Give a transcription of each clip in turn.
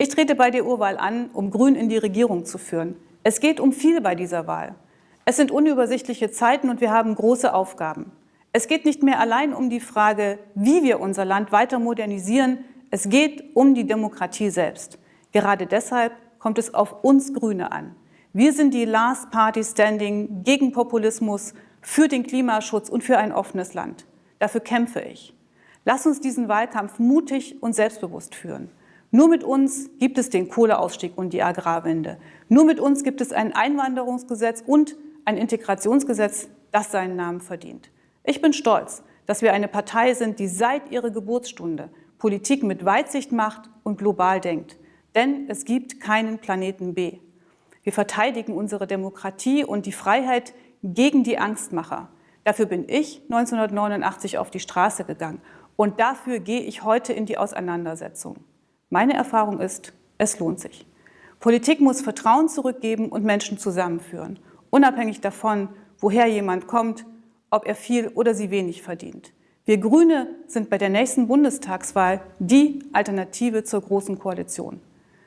Ich trete bei der Urwahl an, um Grün in die Regierung zu führen. Es geht um viel bei dieser Wahl. Es sind unübersichtliche Zeiten und wir haben große Aufgaben. Es geht nicht mehr allein um die Frage, wie wir unser Land weiter modernisieren. Es geht um die Demokratie selbst. Gerade deshalb kommt es auf uns Grüne an. Wir sind die Last Party Standing gegen Populismus, für den Klimaschutz und für ein offenes Land. Dafür kämpfe ich. Lass uns diesen Wahlkampf mutig und selbstbewusst führen. Nur mit uns gibt es den Kohleausstieg und die Agrarwende. Nur mit uns gibt es ein Einwanderungsgesetz und ein Integrationsgesetz, das seinen Namen verdient. Ich bin stolz, dass wir eine Partei sind, die seit ihrer Geburtsstunde Politik mit Weitsicht macht und global denkt. Denn es gibt keinen Planeten B. Wir verteidigen unsere Demokratie und die Freiheit gegen die Angstmacher. Dafür bin ich 1989 auf die Straße gegangen und dafür gehe ich heute in die Auseinandersetzung. Meine Erfahrung ist, es lohnt sich. Politik muss Vertrauen zurückgeben und Menschen zusammenführen, unabhängig davon, woher jemand kommt, ob er viel oder sie wenig verdient. Wir Grüne sind bei der nächsten Bundestagswahl die Alternative zur Großen Koalition.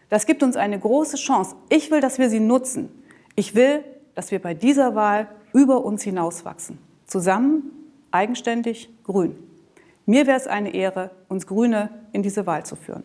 Das gibt uns eine große Chance. Ich will, dass wir sie nutzen. Ich will, dass wir bei dieser Wahl über uns hinauswachsen. Zusammen, eigenständig, grün. Mir wäre es eine Ehre, uns Grüne in diese Wahl zu führen.